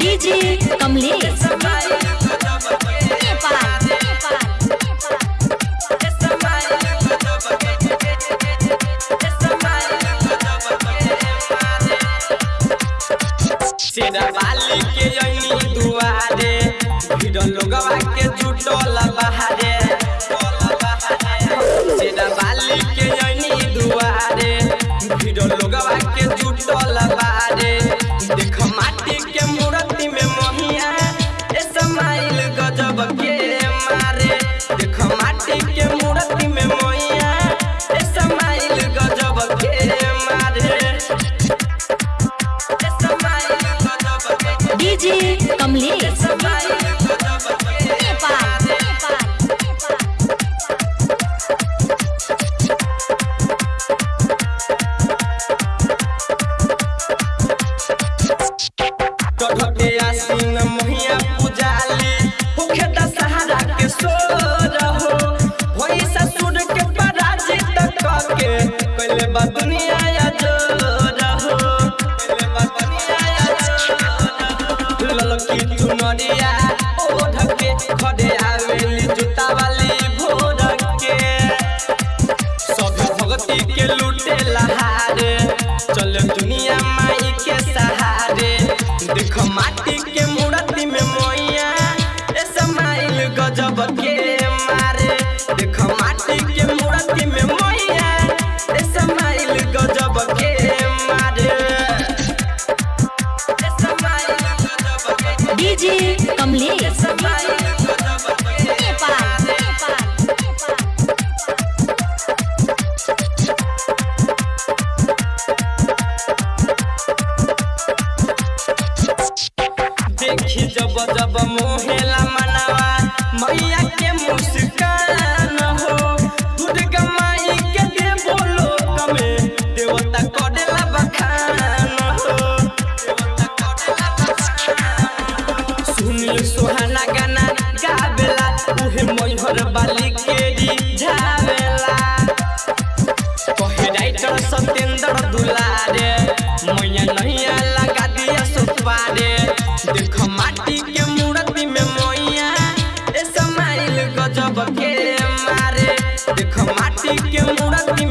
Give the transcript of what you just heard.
DJ Kamlesh. Nepal Nepal DJ Kamlesh. चुनरिया ओढ़ के खड़े आवेली जूता वाली भोर के सब भगती के लूटे लहारे चल दुनिया माई के सहारे। देख माटी के मूर्ति में मोइया। ए समाइल गजब के के डीजे कमलेश। समाइल गजब के नेपाल नेपाल देखी जब जब मोहेला मनावा, मैया के मुस्कान बलिकेरी झावेला कहे राइटर सत्येंद्र दुलारे मैया नैया लगा दिया सुतवारे देख माटी के मूर्ति में मैया ए समाइल गजब के मारे देख माटी के मूर्ति